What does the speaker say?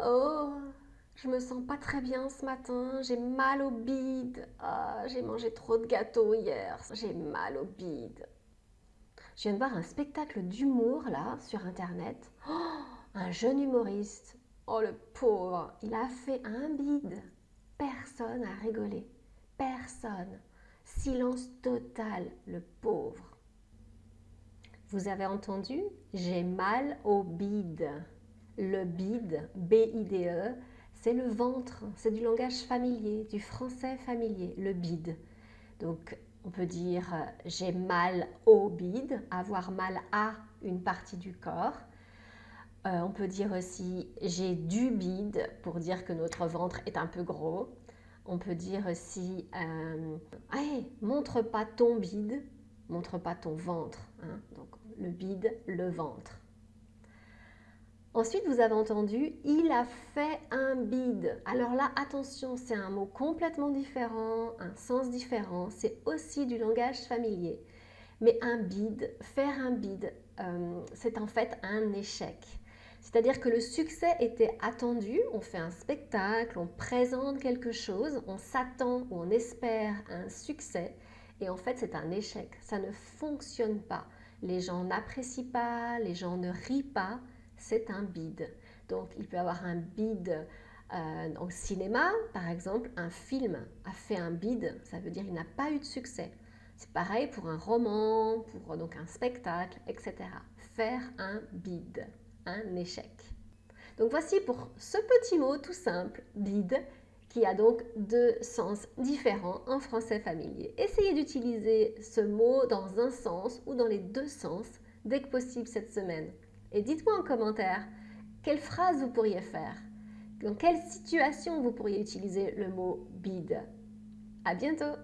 Oh, je me sens pas très bien ce matin, j'ai mal au bide. Ah, j'ai mangé trop de gâteaux hier, j'ai mal au bide. Je viens de voir un spectacle d'humour là sur internet. Oh, un jeune humoriste. Oh le pauvre, il a fait un bide. Personne n'a rigolé. Personne. Silence total, le pauvre. Vous avez entendu? J'ai mal au bide. Le bide, B-I-D-E, c'est le ventre, c'est du langage familier, du français familier, le bide. Donc, on peut dire j'ai mal au bide, avoir mal à une partie du corps. Euh, on peut dire aussi j'ai du bide pour dire que notre ventre est un peu gros. On peut dire aussi euh, montre pas ton bide, montre pas ton ventre. Hein. Donc le bide, le ventre. Ensuite, vous avez entendu « il a fait un bide ». Alors là, attention, c'est un mot complètement différent, un sens différent. C'est aussi du langage familier. Mais un bide, faire un bide, euh, c'est en fait un échec. C'est-à-dire que le succès était attendu, on fait un spectacle, on présente quelque chose, on s'attend ou on espère un succès, et en fait c'est un échec, ça ne fonctionne pas. Les gens n'apprécient pas, les gens ne rient pas, c'est un bide. Donc il peut y avoir un bide euh, au cinéma, par exemple, un film a fait un bide, ça veut dire qu'il n'a pas eu de succès. C'est pareil pour un roman, pour donc un spectacle, etc. Faire un bide, un échec. Donc voici pour ce petit mot tout simple, bide, qui a donc deux sens différents en français familier. Essayez d'utiliser ce mot dans un sens ou dans les deux sens dès que possible cette semaine. Et dites-moi en commentaire quelle phrase vous pourriez faire, dans quelle situation vous pourriez utiliser le mot bide. À bientôt